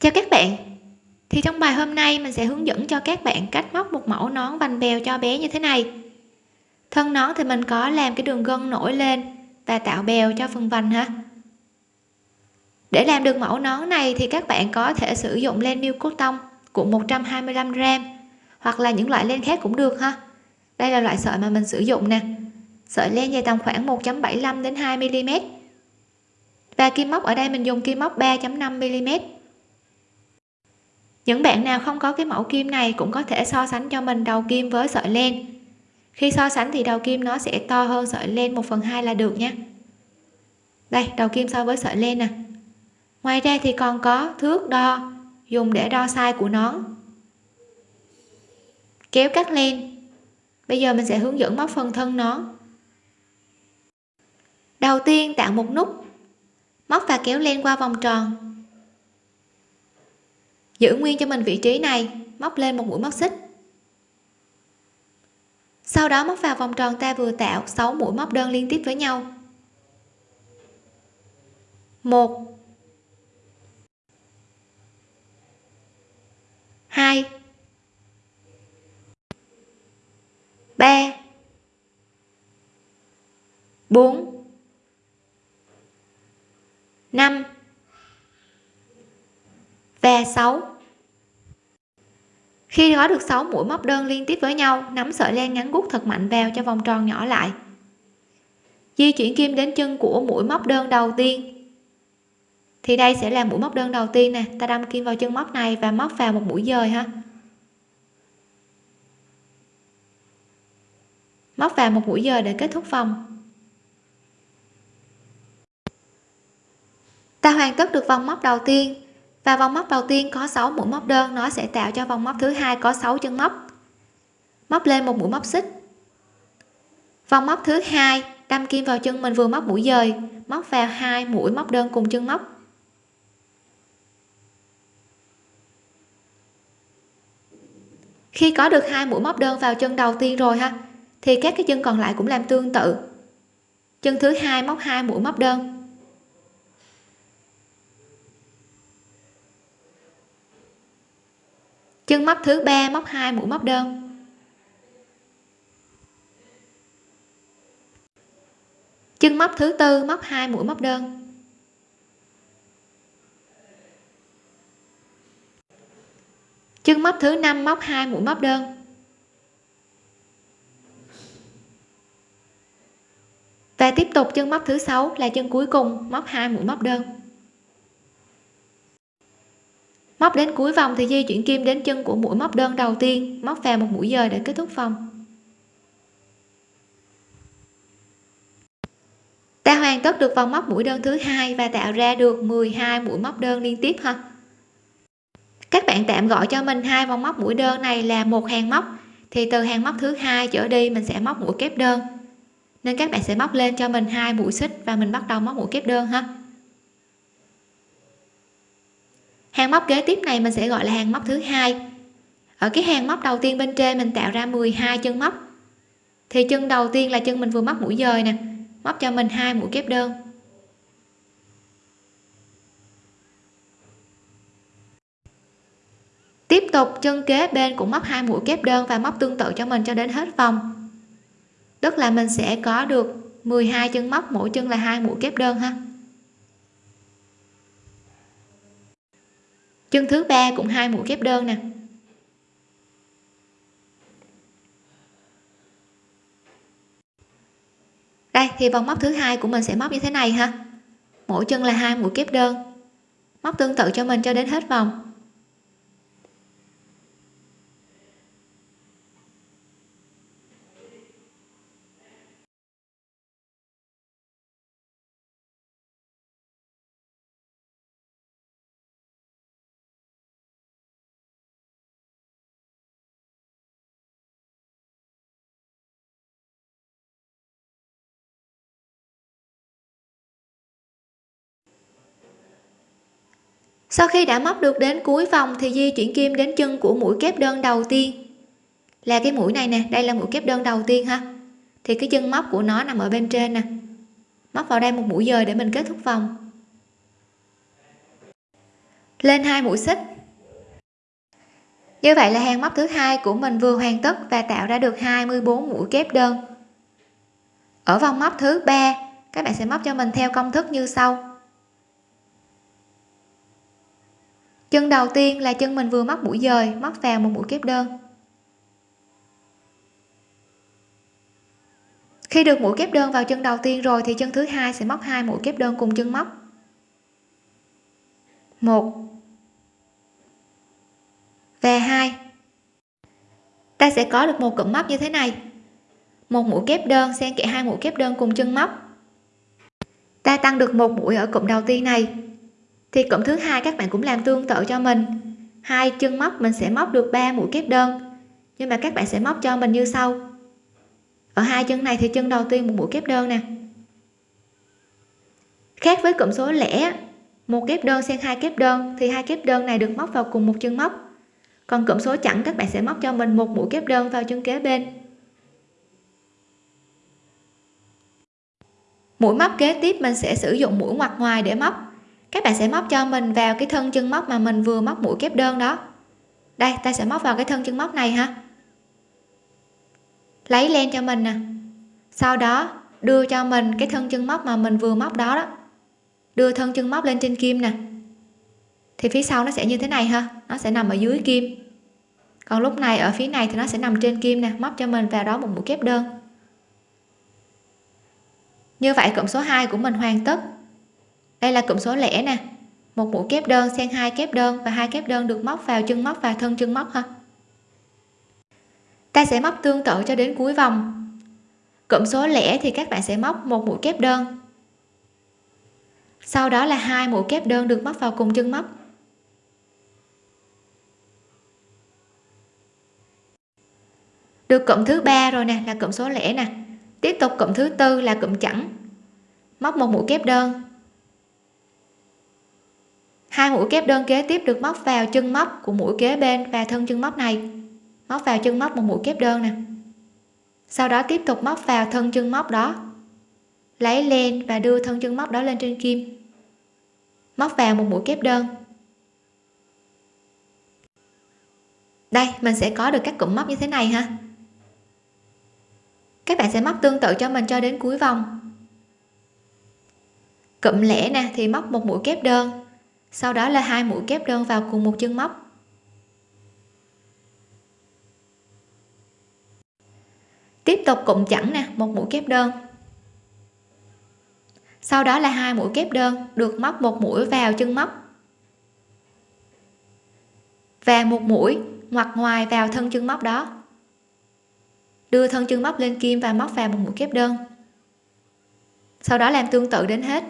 chào các bạn. Thì trong bài hôm nay mình sẽ hướng dẫn cho các bạn cách móc một mẫu nón vành bèo cho bé như thế này. Thân nón thì mình có làm cái đường gân nổi lên và tạo bèo cho phần vành ha. Để làm được mẫu nón này thì các bạn có thể sử dụng len miêu cốt tông cuộn 125 gram hoặc là những loại len khác cũng được ha. Đây là loại sợi mà mình sử dụng nè. Sợi len dài tầm khoảng 1.75 đến 2 mm và kim móc ở đây mình dùng kim móc 3.5 mm những bạn nào không có cái mẫu kim này cũng có thể so sánh cho mình đầu kim với sợi len. Khi so sánh thì đầu kim nó sẽ to hơn sợi len 1 phần 2 là được nha. Đây đầu kim so với sợi len nè. Ngoài ra thì còn có thước đo dùng để đo size của nón, kéo cắt len. Bây giờ mình sẽ hướng dẫn móc phần thân nón. đầu tiên tạo một nút. Móc và kéo len qua vòng tròn giữ nguyên cho mình vị trí này, móc lên một mũi móc xích. Sau đó móc vào vòng tròn ta vừa tạo 6 mũi móc đơn liên tiếp với nhau. Một. Hai. Ba. Bốn. Năm. Và 6 khi có được 6 mũi móc đơn liên tiếp với nhau, nắm sợi len ngắn gút thật mạnh vào cho vòng tròn nhỏ lại. Di chuyển kim đến chân của mũi móc đơn đầu tiên. Thì đây sẽ là mũi móc đơn đầu tiên nè. Ta đâm kim vào chân móc này và móc vào một mũi dời ha. Móc vào một mũi dời để kết thúc vòng. Ta hoàn tất được vòng móc đầu tiên và vòng móc đầu tiên có 6 mũi móc đơn, nó sẽ tạo cho vòng móc thứ hai có 6 chân móc. Móc lên một mũi móc xích. Vòng móc thứ hai, đâm kim vào chân mình vừa móc mũi dời, móc vào hai mũi móc đơn cùng chân móc. Khi có được hai mũi móc đơn vào chân đầu tiên rồi ha, thì các cái chân còn lại cũng làm tương tự. Chân thứ hai móc hai mũi móc đơn. Chân móc thứ ba, móc hai, mũi móc đơn. Chân móc thứ tư, móc hai, mũi móc đơn. Chân móc thứ năm, móc hai, mũi móc đơn. Và tiếp tục, chân móc thứ sáu là chân cuối cùng, móc hai, mũi móc đơn móc đến cuối vòng thì di chuyển kim đến chân của mũi móc đơn đầu tiên. Móc vào một mũi dời để kết thúc vòng. Ta hoàn tất được vòng móc mũi đơn thứ hai và tạo ra được 12 mũi móc đơn liên tiếp ha. Các bạn tạm gọi cho mình hai vòng móc mũi đơn này là một hàng móc. Thì từ hàng móc thứ hai trở đi, mình sẽ móc mũi kép đơn. Nên các bạn sẽ móc lên cho mình hai mũi xích và mình bắt đầu móc mũi kép đơn ha. Hàng móc kế tiếp này mình sẽ gọi là hàng móc thứ hai. Ở cái hàng móc đầu tiên bên trên mình tạo ra 12 chân móc. Thì chân đầu tiên là chân mình vừa móc mũi dời nè, móc cho mình hai mũi kép đơn. Tiếp tục, chân kế bên cũng móc hai mũi kép đơn và móc tương tự cho mình cho đến hết vòng. Tức là mình sẽ có được 12 chân móc, mỗi chân là hai mũi kép đơn ha. Chân thứ ba cũng hai mũi kép đơn nè. Đây, thì vòng móc thứ hai của mình sẽ móc như thế này ha. Mỗi chân là hai mũi kép đơn. Móc tương tự cho mình cho đến hết vòng. Sau khi đã móc được đến cuối vòng thì di chuyển kim đến chân của mũi kép đơn đầu tiên. Là cái mũi này nè, đây là mũi kép đơn đầu tiên ha. Thì cái chân móc của nó nằm ở bên trên nè. Móc vào đây một mũi dời để mình kết thúc vòng. Lên hai mũi xích. Như vậy là hàng móc thứ hai của mình vừa hoàn tất và tạo ra được 24 mũi kép đơn. Ở vòng móc thứ ba, các bạn sẽ móc cho mình theo công thức như sau. Chân đầu tiên là chân mình vừa móc mũi dời móc vào một mũi kép đơn. Khi được mũi kép đơn vào chân đầu tiên rồi thì chân thứ hai sẽ móc hai mũi kép đơn cùng chân móc. Một. Và hai. Ta sẽ có được một cụm móc như thế này. Một mũi kép đơn xen kẽ hai mũi kép đơn cùng chân móc. Ta tăng được một mũi ở cụm đầu tiên này thì cụm thứ hai các bạn cũng làm tương tự cho mình. Hai chân móc mình sẽ móc được 3 mũi kép đơn, nhưng mà các bạn sẽ móc cho mình như sau. Ở hai chân này thì chân đầu tiên một mũi kép đơn nè. Khác với cụm số lẻ, một kép đơn xen hai kép đơn, thì hai kép đơn này được móc vào cùng một chân móc. Còn cụm số chẵn, các bạn sẽ móc cho mình một mũi kép đơn vào chân kế bên. Mũi móc kế tiếp mình sẽ sử dụng mũi ngoặt ngoài để móc các bạn sẽ móc cho mình vào cái thân chân móc mà mình vừa móc mũi kép đơn đó. Đây, ta sẽ móc vào cái thân chân móc này ha. Lấy len cho mình nè. Sau đó, đưa cho mình cái thân chân móc mà mình vừa móc đó đó. Đưa thân chân móc lên trên kim nè. Thì phía sau nó sẽ như thế này ha. Nó sẽ nằm ở dưới kim. Còn lúc này, ở phía này thì nó sẽ nằm trên kim nè. Móc cho mình vào đó một mũi kép đơn. Như vậy, cộng số 2 của mình hoàn tất đây là cụm số lẻ nè. Một mũi kép đơn xen hai kép đơn và hai kép đơn được móc vào chân móc và thân chân móc ha. Ta sẽ móc tương tự cho đến cuối vòng. Cụm số lẻ thì các bạn sẽ móc một mũi kép đơn. Sau đó là hai mũi kép đơn được móc vào cùng chân móc. Được cụm thứ ba rồi nè, là cụm số lẻ nè. Tiếp tục cụm thứ tư là cụm chẵn. Móc một mũi kép đơn hai mũi kép đơn kế tiếp được móc vào chân móc của mũi kế bên và thân chân móc này. Móc vào chân móc một mũi kép đơn nè. Sau đó tiếp tục móc vào thân chân móc đó. Lấy len và đưa thân chân móc đó lên trên kim. Móc vào một mũi kép đơn. Đây, mình sẽ có được các cụm móc như thế này ha. Các bạn sẽ móc tương tự cho mình cho đến cuối vòng. Cụm lẻ nè, thì móc một mũi kép đơn sau đó là hai mũi kép đơn vào cùng một chân móc. Tiếp tục cụm chẵn nè, một mũi kép đơn. Sau đó là hai mũi kép đơn, được móc một mũi vào chân móc. Và một mũi ngoặt ngoài vào thân chân móc đó. Đưa thân chân móc lên kim và móc vào một mũi kép đơn. Sau đó làm tương tự đến hết.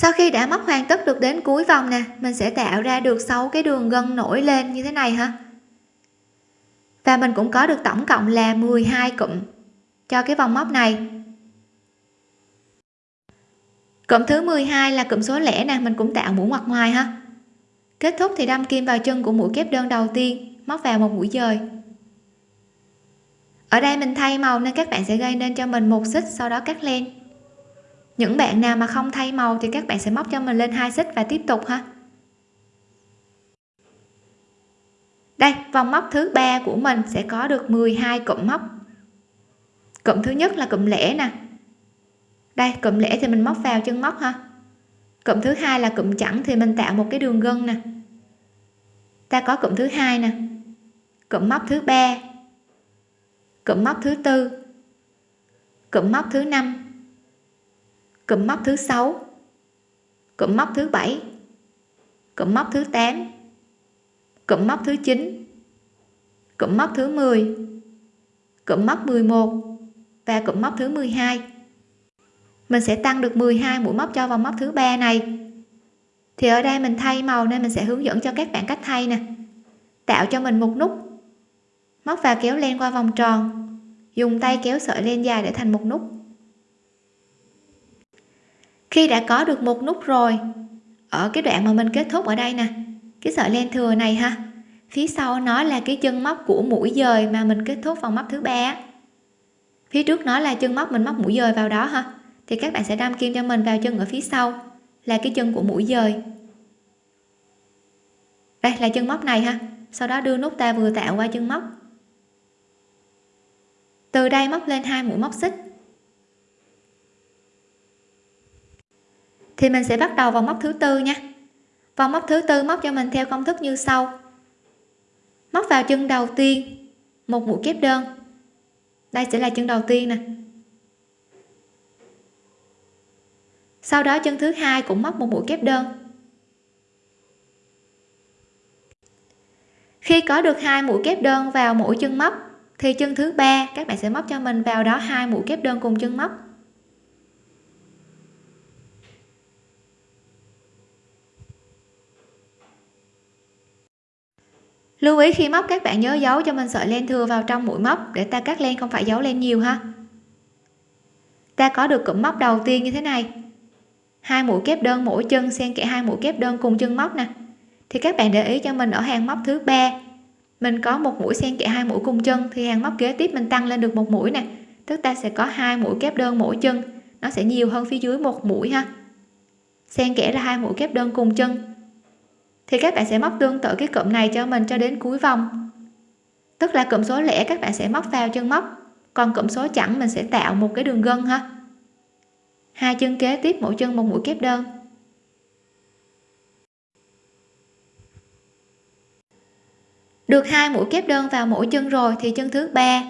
Sau khi đã móc hoàn tất được đến cuối vòng nè, mình sẽ tạo ra được 6 cái đường gân nổi lên như thế này ha. Và mình cũng có được tổng cộng là 12 cụm cho cái vòng móc này. Cụm thứ 12 là cụm số lẻ nè, mình cũng tạo mũi ngoặt ngoài ha. Kết thúc thì đâm kim vào chân của mũi kép đơn đầu tiên, móc vào một mũi dời. Ở đây mình thay màu nên các bạn sẽ gây nên cho mình một xích, sau đó cắt len những bạn nào mà không thay màu thì các bạn sẽ móc cho mình lên hai xích và tiếp tục ha. Đây, vòng móc thứ ba của mình sẽ có được 12 cụm móc. Cụm thứ nhất là cụm lẻ nè. Đây, cụm lẻ thì mình móc vào chân móc ha. Cụm thứ hai là cụm chẵn thì mình tạo một cái đường gân nè. Ta có cụm thứ hai nè. Cụm móc thứ ba. Cụm móc thứ tư. Cụm móc thứ năm cụm móc thứ sáu. Cụm móc thứ bảy. Cụm móc thứ 8 cụm móc thứ 9 cụm móc thứ 10 cụm móc 11 và cụm móc thứ 12 mình sẽ tăng được 12 mũi móc cho vào móc thứ ba này. Thì ở đây mình thay màu nên mình sẽ hướng dẫn cho các bạn cách thay nè. Tạo cho mình một nút. Móc và kéo len qua vòng tròn. Dùng tay kéo sợi len dài để thành một nút khi đã có được một nút rồi. Ở cái đoạn mà mình kết thúc ở đây nè. Cái sợi len thừa này ha. Phía sau nó là cái chân móc của mũi dời mà mình kết thúc vòng móc thứ ba phía trước nó là chân móc mình móc mũi dời vào đó ha. Thì các bạn sẽ đâm kim cho mình vào chân ở phía sau là cái chân của mũi dời. Đây là chân móc này ha. Sau đó đưa nút ta vừa tạo qua chân móc. Từ đây móc lên hai mũi móc xích. Thì mình sẽ bắt đầu vòng móc thứ tư nha. Vòng móc thứ tư móc cho mình theo công thức như sau. Móc vào chân đầu tiên, một mũi kép đơn. Đây sẽ là chân đầu tiên nè. Sau đó chân thứ hai cũng móc một mũi kép đơn. Khi có được hai mũi kép đơn vào mỗi chân móc thì chân thứ ba, các bạn sẽ móc cho mình vào đó hai mũi kép đơn cùng chân móc lưu ý khi móc các bạn nhớ giấu cho mình sợi len thừa vào trong mũi móc để ta cắt len không phải giấu len nhiều ha. Ta có được cụm móc đầu tiên như thế này. Hai mũi kép đơn mỗi chân, xen kẽ hai mũi kép đơn cùng chân móc nè. Thì các bạn để ý cho mình ở hàng móc thứ ba. Mình có một mũi xen kẽ hai mũi cùng chân, thì hàng móc kế tiếp mình tăng lên được một mũi nè. Tức ta sẽ có hai mũi kép đơn mỗi chân. Nó sẽ nhiều hơn phía dưới một mũi ha. Xen kẽ là hai mũi kép đơn cùng chân thì các bạn sẽ móc tương tự cái cụm này cho mình cho đến cuối vòng. Tức là cụm số lẻ các bạn sẽ móc vào chân móc, còn cụm số chẵn mình sẽ tạo một cái đường gân ha. Hai chân kế tiếp, mỗi chân một mũi kép đơn. Được hai mũi kép đơn vào mỗi chân rồi thì chân thứ ba.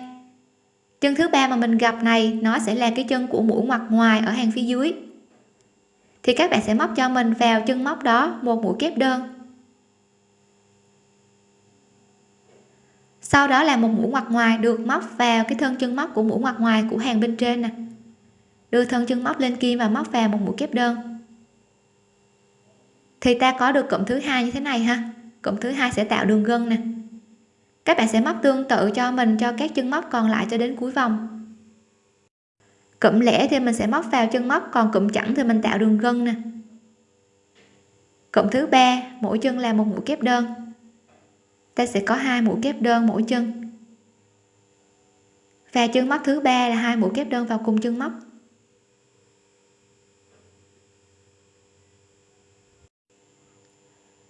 Chân thứ ba mà mình gặp này, nó sẽ là cái chân của mũi ngoặt ngoài ở hàng phía dưới. Thì các bạn sẽ móc cho mình vào chân móc đó một mũi kép đơn. Sau đó là một mũi ngoặt ngoài được móc vào cái thân chân móc của mũi ngoặt ngoài của hàng bên trên nè. Đưa thân chân móc lên kim và móc vào một mũi kép đơn. Thì ta có được cụm thứ hai như thế này ha. Cụm thứ hai sẽ tạo đường gân nè. Các bạn sẽ móc tương tự cho mình, cho các chân móc còn lại cho đến cuối vòng. Cụm lẻ thì mình sẽ móc vào chân móc, còn cụm chẵn thì mình tạo đường gân nè. Cụm thứ ba, mỗi chân là một mũi kép đơn ta sẽ có hai mũi kép đơn mỗi chân. Và chân móc thứ ba là hai mũi kép đơn vào cùng chân móc.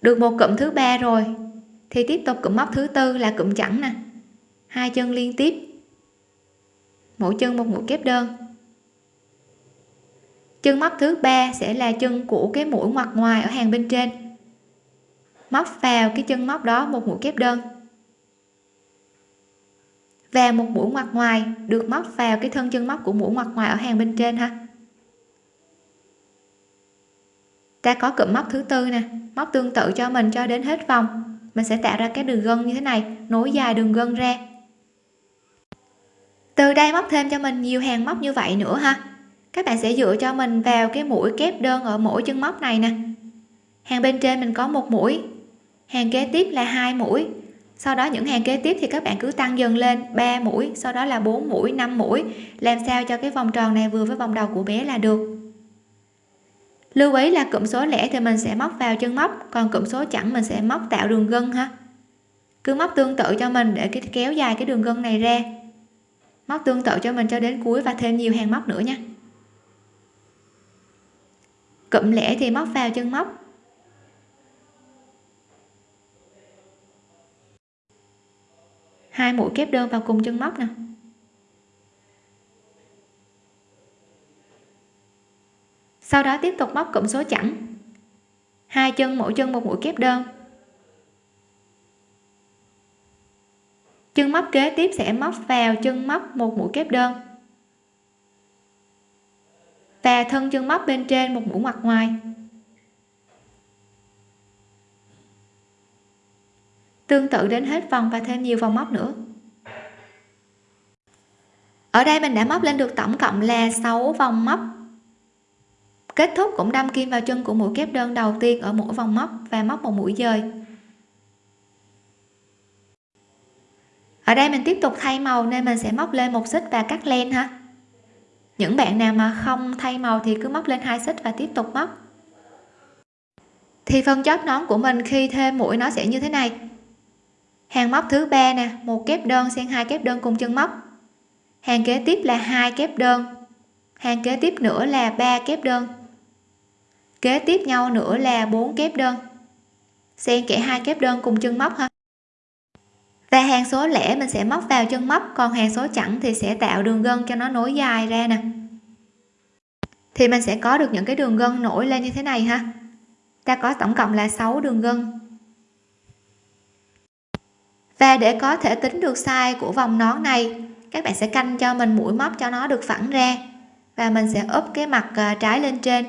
Được một cụm thứ ba rồi, thì tiếp tục cụm móc thứ tư là cụm chẵn nè. Hai chân liên tiếp. Mỗi chân một mũi kép đơn. Chân móc thứ ba sẽ là chân của cái mũi ngoặt ngoài ở hàng bên trên móc vào cái chân móc đó một mũi kép đơn. Và một mũi ngoặt ngoài, được móc vào cái thân chân móc của mũi ngoặt ngoài ở hàng bên trên ha. Ta có cụm móc thứ tư nè, móc tương tự cho mình cho đến hết vòng. Mình sẽ tạo ra cái đường gân như thế này, nối dài đường gân ra. Từ đây móc thêm cho mình nhiều hàng móc như vậy nữa ha. Các bạn sẽ dựa cho mình vào cái mũi kép đơn ở mỗi chân móc này nè. Hàng bên trên mình có một mũi hàng kế tiếp là hai mũi. Sau đó những hàng kế tiếp thì các bạn cứ tăng dần lên 3 mũi, sau đó là 4 mũi 5 mũi. Làm sao cho cái vòng tròn này vừa với vòng đầu của bé là được? Lưu ý là cụm số lẻ thì mình sẽ móc vào chân móc, còn cụm số chẵn mình sẽ móc tạo đường gân ha. Cứ móc tương tự cho mình để cái kéo dài cái đường gân này ra. Móc tương tự cho mình cho đến cuối và thêm nhiều hàng móc nữa nha. Cụm lẻ thì móc vào chân móc. Hai mũi kép đơn vào cùng chân móc nè. Sau đó tiếp tục móc cụm số chẵn. Hai chân, mỗi chân một mũi kép đơn. Chân móc kế tiếp sẽ móc vào chân móc một mũi kép đơn. Và thân chân móc bên trên một mũi ngoặt ngoài. Tương tự đến hết vòng và thêm nhiều vòng móc nữa. Ở đây mình đã móc lên được tổng cộng là 6 vòng móc. Kết thúc cũng đâm kim vào chân của mũi kép đơn đầu tiên ở mỗi vòng móc và móc một mũi dời. Ở đây mình tiếp tục thay màu nên mình sẽ móc lên một xích và cắt len ha. Những bạn nào mà không thay màu thì cứ móc lên hai xích và tiếp tục móc. Thì phần chóp nón của mình khi thêm mũi nó sẽ như thế này hàng móc thứ ba nè, một kép đơn xen hai kép đơn cùng chân móc. Hàng kế tiếp là hai kép đơn. Hàng kế tiếp nữa là ba kép đơn. Kế tiếp nhau nữa là bốn kép đơn. Xen kẽ hai kép đơn cùng chân móc ha. Và hàng số lẻ mình sẽ móc vào chân móc, còn hàng số chẵn thì sẽ tạo đường gân cho nó nối dài ra nè. Thì mình sẽ có được những cái đường gân nổi lên như thế này ha. Ta có tổng cộng là 6 đường gân và để có thể tính được size của vòng nón này, các bạn sẽ canh cho mình mũi móc cho nó được phẳng ra. Và mình sẽ úp cái mặt à, trái lên trên.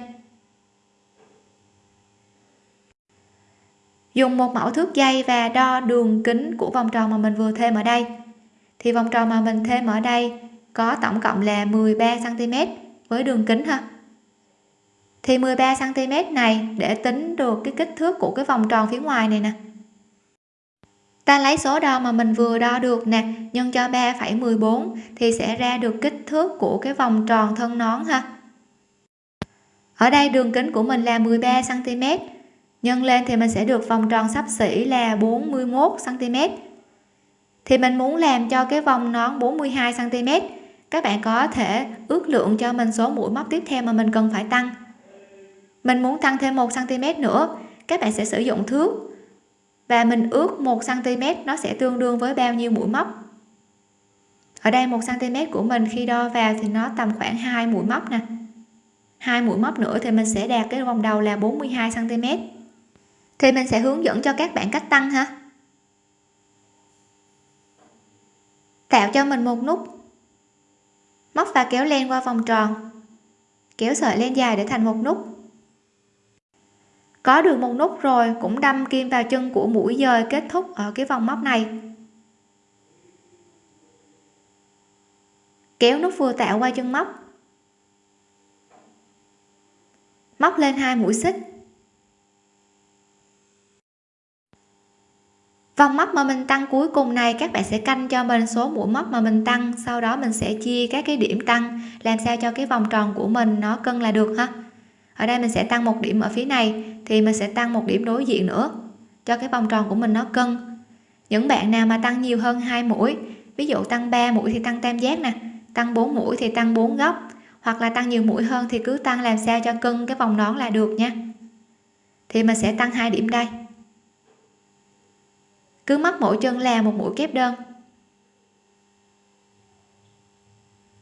Dùng một mẫu thước dây và đo đường kính của vòng tròn mà mình vừa thêm ở đây. Thì vòng tròn mà mình thêm ở đây có tổng cộng là 13 cm với đường kính ha. Thì 13 cm này để tính được cái kích thước của cái vòng tròn phía ngoài này nè ta lấy số đo mà mình vừa đo được nè nhân cho 3,14 thì sẽ ra được kích thước của cái vòng tròn thân nón ha. Ở đây đường kính của mình là 13 cm nhân lên thì mình sẽ được vòng tròn sắp xỉ là 41 cm thì mình muốn làm cho cái vòng nón 42 cm các bạn có thể ước lượng cho mình số mũi móc tiếp theo mà mình cần phải tăng. Mình muốn tăng thêm 1 cm nữa các bạn sẽ sử dụng thước và mình ước 1 cm nó sẽ tương đương với bao nhiêu mũi móc? Ở đây 1 cm của mình khi đo vào thì nó tầm khoảng 2 mũi móc nè. Hai mũi móc nữa thì mình sẽ đạt cái vòng đầu là 42 cm thì mình sẽ hướng dẫn cho các bạn cách tăng ha. Tạo cho mình một nút móc và kéo len qua vòng tròn. Kéo sợi len dài để thành một nút có được một nút rồi, cũng đâm kim vào chân của mũi dời kết thúc ở cái vòng móc này. Kéo nút vừa tạo qua chân móc. Móc lên hai mũi xích. Vòng móc mà mình tăng cuối cùng này, các bạn sẽ canh cho mình số mũi móc mà mình tăng, sau đó mình sẽ chia các cái điểm tăng, làm sao cho cái vòng tròn của mình nó cân là được ha? Ở đây mình sẽ tăng một điểm ở phía này, thì mình sẽ tăng một điểm đối diện nữa, cho cái vòng tròn của mình nó cân. Những bạn nào mà tăng nhiều hơn hai mũi, ví dụ tăng 3 mũi thì tăng tam giác nè, tăng 4 mũi thì tăng 4 góc, hoặc là tăng nhiều mũi hơn thì cứ tăng làm sao cho cân cái vòng nón là được nha. Thì mình sẽ tăng hai điểm đây. Cứ móc mỗi chân là một mũi kép đơn.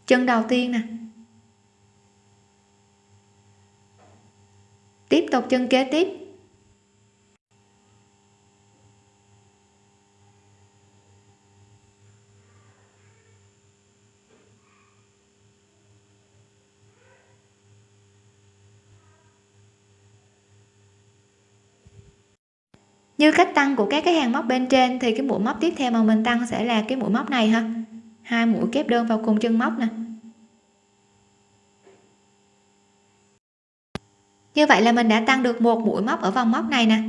Chân đầu tiên nè tiếp tục chân kế tiếp. Như cách tăng của các cái hàng móc bên trên thì cái mũi móc tiếp theo mà mình tăng sẽ là cái mũi móc này ha. Hai mũi kép đơn vào cùng chân móc nè. Như vậy là mình đã tăng được một mũi móc ở vòng móc này nè.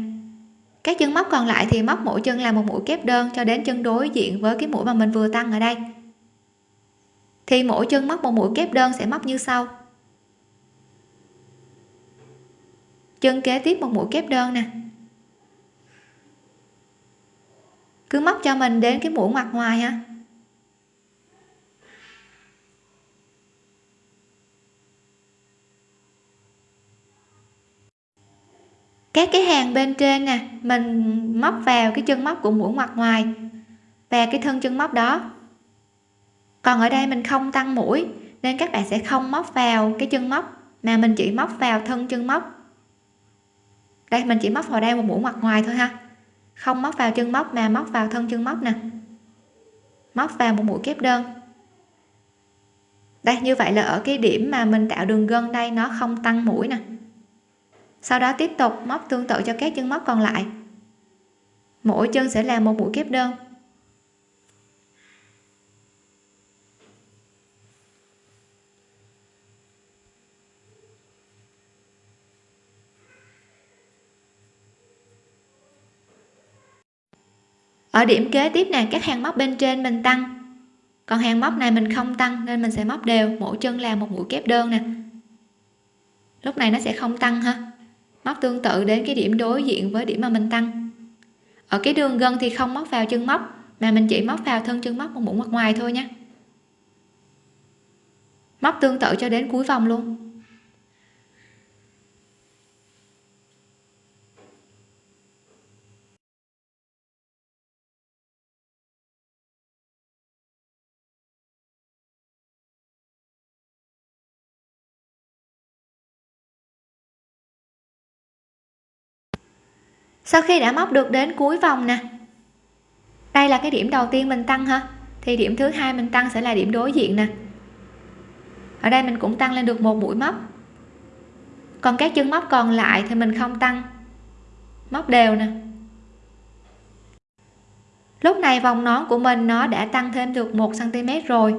Các chân móc còn lại thì móc mỗi chân là một mũi kép đơn cho đến chân đối diện với cái mũi mà mình vừa tăng ở đây. Thì mỗi chân móc một mũi kép đơn sẽ móc như sau. Chân kế tiếp một mũi kép đơn nè. Cứ móc cho mình đến cái mũi ngoặt ngoài ha. Các cái hàng bên trên nè, mình móc vào cái chân móc của mũi ngoặt ngoài, và cái thân chân móc đó. Còn ở đây mình không tăng mũi, nên các bạn sẽ không móc vào cái chân móc, mà mình chỉ móc vào thân chân móc. Đây, mình chỉ móc vào đây một mũi ngoặt ngoài thôi ha. Không móc vào chân móc, mà móc vào thân chân móc nè. Móc vào một mũi kép đơn. Đây, như vậy là ở cái điểm mà mình tạo đường gân đây, nó không tăng mũi nè sau đó tiếp tục móc tương tự cho các chân móc còn lại. Mỗi chân sẽ là một mũi kép đơn. Ở điểm kế tiếp này các hàng móc bên trên mình tăng. Còn hàng móc này mình không tăng nên mình sẽ móc đều, mỗi chân là một mũi kép đơn nè. Lúc này nó sẽ không tăng ha móc tương tự đến cái điểm đối diện với điểm mà mình tăng. Ở cái đường gân thì không móc vào chân móc, mà mình chỉ móc vào thân chân móc một mũi mặt ngoài thôi nhé móc tương tự cho đến cuối vòng luôn. Sau khi đã móc được đến cuối vòng nè. Đây là cái điểm đầu tiên mình tăng ha thì điểm thứ hai mình tăng sẽ là điểm đối diện nè. Ở đây mình cũng tăng lên được một mũi móc. Còn các chân móc còn lại thì mình không tăng. Móc đều nè. Lúc này vòng nón của mình nó đã tăng thêm được 1 cm rồi.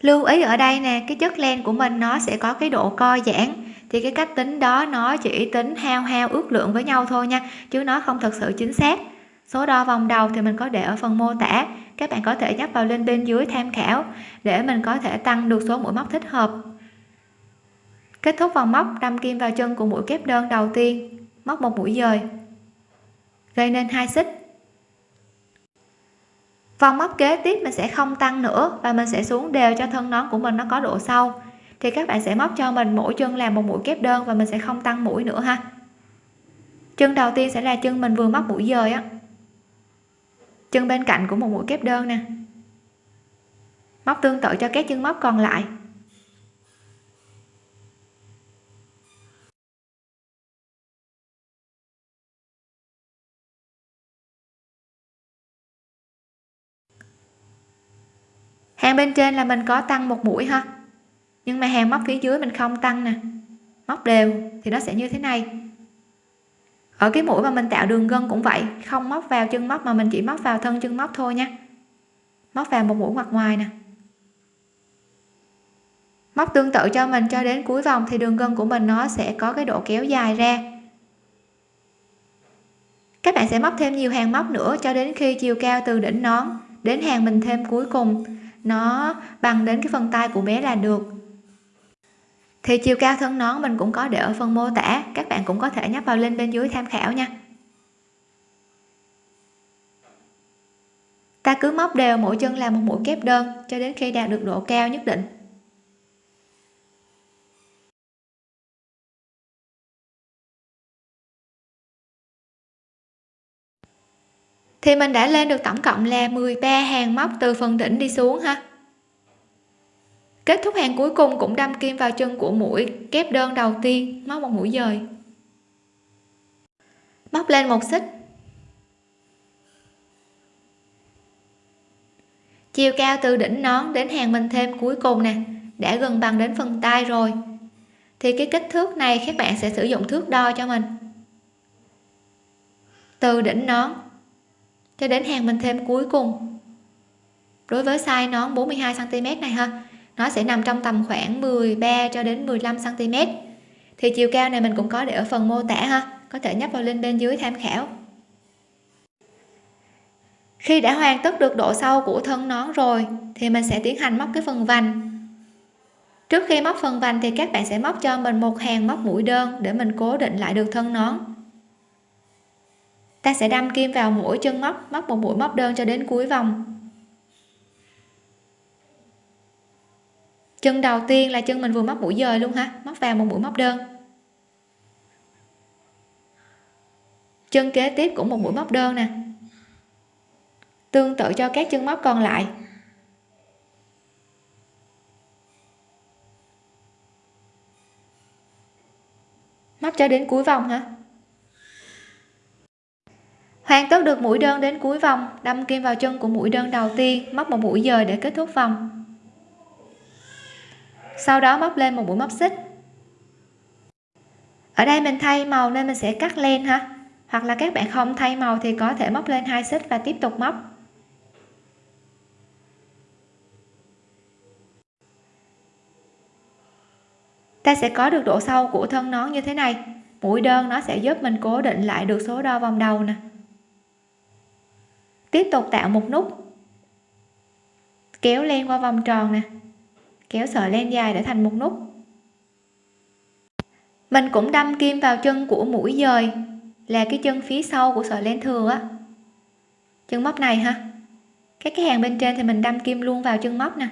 Lưu ý ở đây nè, cái chất len của mình nó sẽ có cái độ co giãn thì cái cách tính đó nó chỉ tính hao hao ước lượng với nhau thôi nha, chứ nó không thật sự chính xác. Số đo vòng đầu thì mình có để ở phần mô tả, các bạn có thể nhấp vào link bên dưới tham khảo để mình có thể tăng được số mũi móc thích hợp. Kết thúc vòng móc, đâm kim vào chân của mũi kép đơn đầu tiên, móc một mũi dời, gây nên hai xích. Vòng móc kế tiếp mình sẽ không tăng nữa và mình sẽ xuống đều cho thân nón của mình nó có độ sâu thì các bạn sẽ móc cho mình mỗi chân làm một mũi kép đơn và mình sẽ không tăng mũi nữa ha. Chân đầu tiên sẽ là chân mình vừa móc mũi dời á. Chân bên cạnh của một mũi kép đơn nè. Móc tương tự cho các chân móc còn lại. Hàng bên trên là mình có tăng một mũi ha nhưng mà hàng móc phía dưới mình không tăng nè. Móc đều, thì nó sẽ như thế này. Ở cái mũi mà mình tạo đường gân cũng vậy, không móc vào chân móc mà mình chỉ móc vào thân chân móc thôi nha. Móc vào một mũi ngoặt ngoài nè. Móc tương tự cho mình cho đến cuối vòng thì đường gân của mình nó sẽ có cái độ kéo dài ra. Các bạn sẽ móc thêm nhiều hàng móc nữa cho đến khi chiều cao từ đỉnh nón đến hàng mình thêm cuối cùng. Nó bằng đến cái phần tay của bé là được thì chiều cao thân nón mình cũng có để ở phần mô tả. Các bạn cũng có thể nhấp vào link bên dưới tham khảo nha. Ta cứ móc đều mỗi chân làm một mũi kép đơn, cho đến khi đạt được độ cao nhất định. Thì mình đã lên được tổng cộng là 13 hàng móc từ phần đỉnh đi xuống ha kết thúc hàng cuối cùng cũng đâm kim vào chân của mũi, kép đơn đầu tiên móc một mũi dời. Móc lên một xích. Chiều cao từ đỉnh nón đến hàng mình thêm cuối cùng nè, đã gần bằng đến phần tay rồi. Thì cái kích thước này các bạn sẽ sử dụng thước đo cho mình. Từ đỉnh nón cho đến hàng mình thêm cuối cùng. Đối với size nón 42 cm này ha nó sẽ nằm trong tầm khoảng 13 cho đến 15 cm thì chiều cao này mình cũng có để ở phần mô tả ha, có thể nhấp vào link bên dưới tham khảo. Khi đã hoàn tất được độ sâu của thân nón rồi, thì mình sẽ tiến hành móc cái phần vành. Trước khi móc phần vành thì các bạn sẽ móc cho mình một hàng móc mũi đơn để mình cố định lại được thân nón. Ta sẽ đâm kim vào mỗi chân móc móc một mũi móc đơn cho đến cuối vòng. Chân đầu tiên là chân mình vừa móc mũi dời luôn ha móc vào một mũi móc đơn. Chân kế tiếp cũng một mũi móc đơn nè. Tương tự cho các chân móc còn lại. Móc cho đến cuối vòng hả? Hoàn tất được mũi đơn đến cuối vòng, đâm kim vào chân của mũi đơn đầu tiên, móc một mũi dời để kết thúc vòng sau đó móc lên một mũi móc xích. Ở đây mình thay màu nên mình sẽ cắt len ha. Hoặc là các bạn không thay màu thì có thể móc lên hai xích và tiếp tục móc. Ta sẽ có được độ sâu của thân nón như thế này. Mũi đơn nó sẽ giúp mình cố định lại được số đo vòng đầu nè. Tiếp tục tạo một nút. Kéo len qua vòng tròn nè kéo sợi len dài để thành một nút. Mình cũng đâm kim vào chân của mũi dời, là cái chân phía sau của sợi len thừa á. Chân móc này ha. Các cái hàng bên trên thì mình đâm kim luôn vào chân móc nè.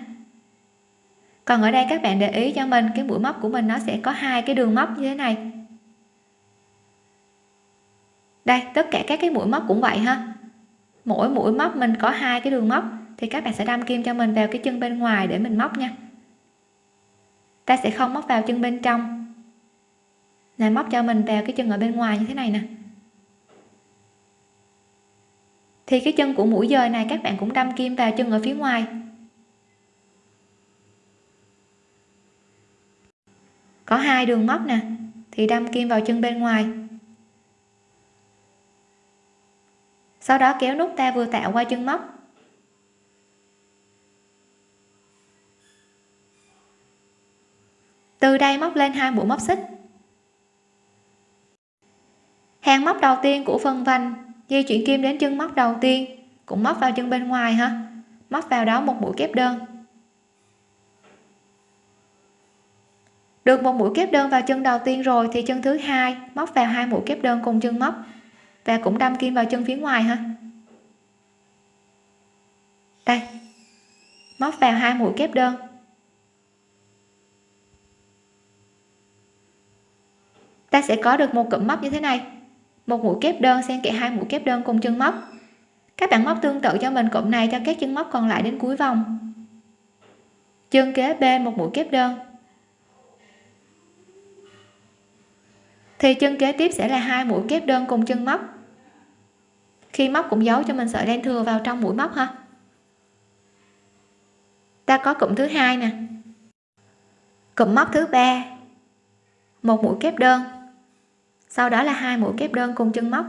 Còn ở đây các bạn để ý cho mình, cái mũi móc của mình nó sẽ có hai cái đường móc như thế này. Đây, tất cả các cái mũi móc cũng vậy ha. Mỗi mũi móc mình có hai cái đường móc, thì các bạn sẽ đâm kim cho mình vào cái chân bên ngoài để mình móc nha ta sẽ không móc vào chân bên trong. Là móc cho mình vào cái chân ở bên ngoài như thế này nè. Thì cái chân của mũi dời này các bạn cũng đâm kim vào chân ở phía ngoài. Có hai đường móc nè, thì đâm kim vào chân bên ngoài. Sau đó kéo nút ta vừa tạo qua chân móc. Từ đây móc lên hai mũi móc xích. Hàng móc đầu tiên của phần vành, di chuyển kim đến chân móc đầu tiên, cũng móc vào chân bên ngoài ha. Móc vào đó một mũi kép đơn. Được một mũi kép đơn vào chân đầu tiên rồi thì chân thứ hai móc vào hai mũi kép đơn cùng chân móc và cũng đâm kim vào chân phía ngoài ha. Đây, móc vào hai mũi kép đơn. Ta sẽ có được một cụm móc như thế này. Một mũi kép đơn xen kẽ hai mũi kép đơn cùng chân móc. Các bạn móc tương tự cho mình cụm này cho các chân móc còn lại đến cuối vòng. Chân kế bên một mũi kép đơn. Thì chân kế tiếp sẽ là hai mũi kép đơn cùng chân móc. Khi móc cũng giấu cho mình sợi len thừa vào trong mũi móc ha. Ta có cụm thứ hai nè. Cụm móc thứ ba. Một mũi kép đơn sau đó là hai mũi kép đơn cùng chân móc.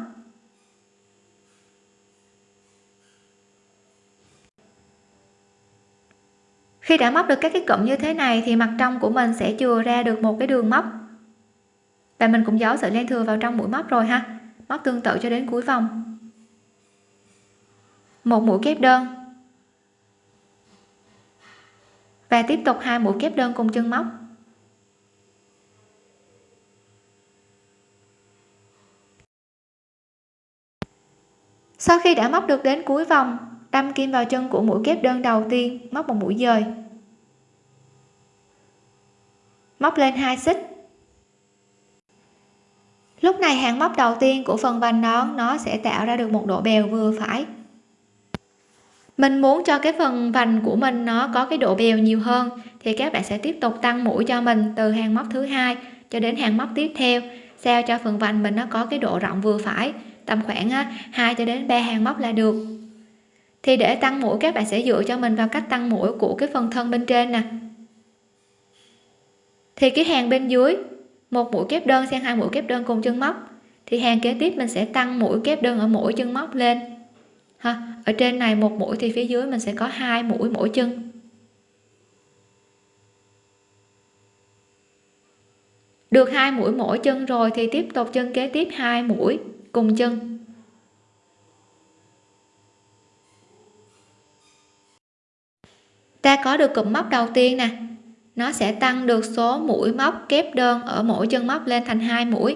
Khi đã móc được các cái cụm như thế này thì mặt trong của mình sẽ chừa ra được một cái đường móc. Và mình cũng giấu sợi len thừa vào trong mũi móc rồi ha. Móc tương tự cho đến cuối vòng. Một mũi kép đơn. Và tiếp tục hai mũi kép đơn cùng chân móc. Sau khi đã móc được đến cuối vòng, đâm kim vào chân của mũi kép đơn đầu tiên, móc một mũi dời. Móc lên hai xích. Lúc này hàng móc đầu tiên của phần vành nón nó sẽ tạo ra được một độ bèo vừa phải. Mình muốn cho cái phần vành của mình nó có cái độ bèo nhiều hơn, thì các bạn sẽ tiếp tục tăng mũi cho mình từ hàng móc thứ hai cho đến hàng móc tiếp theo, sao cho phần vành mình nó có cái độ rộng vừa phải tầm khoảng 2 cho đến 3 hàng móc là được. Thì để tăng mũi, các bạn sẽ dựa cho mình vào cách tăng mũi của cái phần thân bên trên nè. Thì cái hàng bên dưới, một mũi kép đơn sang hai mũi kép đơn cùng chân móc, thì hàng kế tiếp mình sẽ tăng mũi kép đơn ở mỗi chân móc lên. Ha, ở trên này một mũi thì phía dưới mình sẽ có hai mũi mỗi chân. Được hai mũi mỗi chân rồi thì tiếp tục chân kế tiếp hai mũi cùng chân. Ta có được cụm móc đầu tiên nè. Nó sẽ tăng được số mũi móc kép đơn ở mỗi chân móc lên thành hai mũi,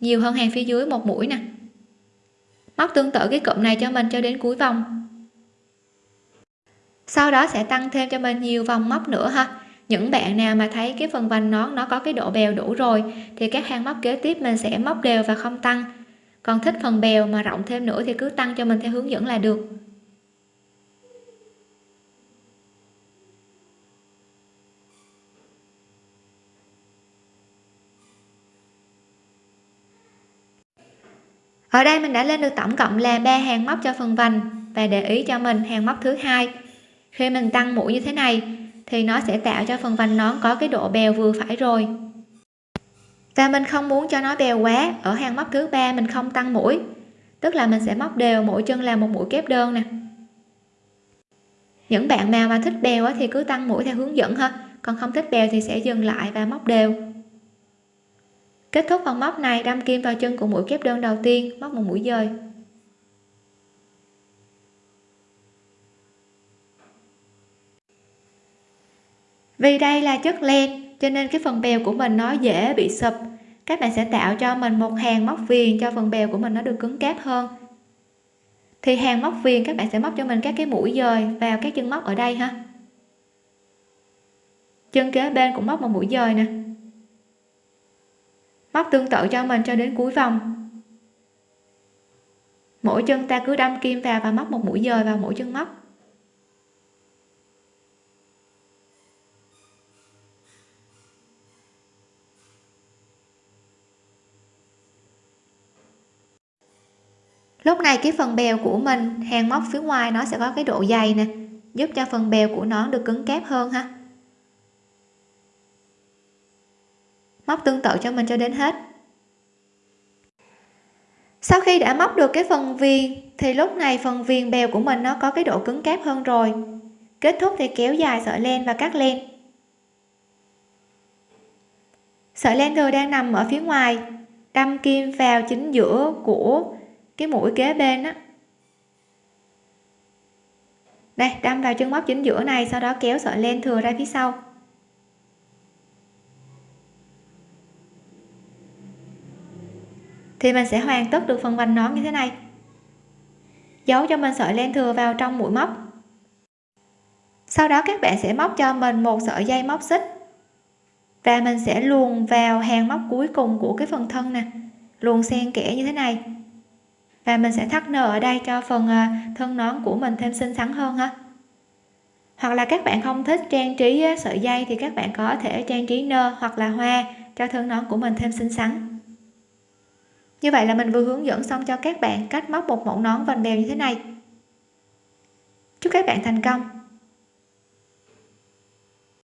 nhiều hơn hàng phía dưới một mũi nè. Móc tương tự cái cụm này cho mình cho đến cuối vòng. Sau đó sẽ tăng thêm cho mình nhiều vòng móc nữa ha. Những bạn nào mà thấy cái phần vành nón nó có cái độ bèo đủ rồi, thì các hàng móc kế tiếp mình sẽ móc đều và không tăng còn thích phần bèo mà rộng thêm nữa thì cứ tăng cho mình theo hướng dẫn là được. Ở đây mình đã lên được tổng cộng là ba hàng móc cho phần vành và để ý cho mình hàng móc thứ hai. Khi mình tăng mũi như thế này thì nó sẽ tạo cho phần vành nón có cái độ bèo vừa phải rồi và mình không muốn cho nó bèo quá. Ở hàng móc thứ ba mình không tăng mũi. Tức là mình sẽ móc đều mỗi chân là một mũi kép đơn nè. Những bạn nào mà thích bèo thì cứ tăng mũi theo hướng dẫn ha. Còn không thích bèo thì sẽ dừng lại và móc đều. Kết thúc phần móc này, đâm kim vào chân của mũi kép đơn đầu tiên, móc một mũi dời. Vì đây là chất len cho nên cái phần bèo của mình nó dễ bị sụp. Các bạn sẽ tạo cho mình một hàng móc viền cho phần bèo của mình nó được cứng cáp hơn. Thì hàng móc viền các bạn sẽ móc cho mình các cái mũi dời vào các chân móc ở đây ha. Chân kế bên cũng móc một mũi dời nè. Móc tương tự cho mình cho đến cuối vòng. Mỗi chân ta cứ đâm kim vào và móc một mũi dời vào mỗi chân móc. Lúc này cái phần bèo của mình, hàng móc phía ngoài nó sẽ có cái độ dày nè, giúp cho phần bèo của nó được cứng cáp hơn ha. Móc tương tự cho mình cho đến hết. Sau khi đã móc được cái phần viền, thì lúc này phần viền bèo của mình nó có cái độ cứng cáp hơn rồi. Kết thúc thì kéo dài sợi len và cắt len. Sợi len thừa đang nằm ở phía ngoài, đâm kim vào chính giữa của cái mũi kế bên á. Đây, đâm vào chân móc chính giữa này, sau đó kéo sợi len thừa ra phía sau. Thì mình sẽ hoàn tất được phần vành nón như thế này. Giấu cho mình sợi len thừa vào trong mũi móc. Sau đó các bạn sẽ móc cho mình một sợi dây móc xích. Và mình sẽ luồn vào hàng móc cuối cùng của cái phần thân nè. Luồn xen kẽ như thế này và mình sẽ thắt nơ ở đây cho phần ờ, thân nón của mình thêm xinh xắn hơn ha. Hoặc là các bạn không thích trang trí sợi dây thì các bạn có thể trang trí nơ hoặc là hoa cho thân nón của mình thêm xinh xắn. Như vậy là mình vừa hướng dẫn xong cho các bạn cách móc một mẫu nón vành bèo như thế này. Chúc các bạn thành công!